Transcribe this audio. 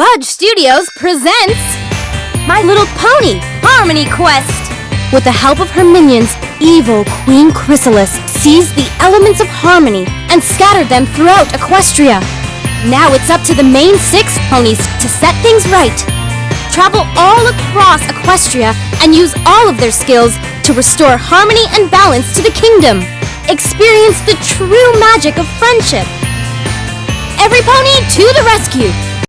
Budge Studios presents My Little Pony Harmony Quest. With the help of her minions, evil Queen Chrysalis seized the elements of harmony and scattered them throughout Equestria. Now it's up to the main six ponies to set things right. Travel all across Equestria and use all of their skills to restore harmony and balance to the kingdom. Experience the true magic of friendship. Every pony to the rescue!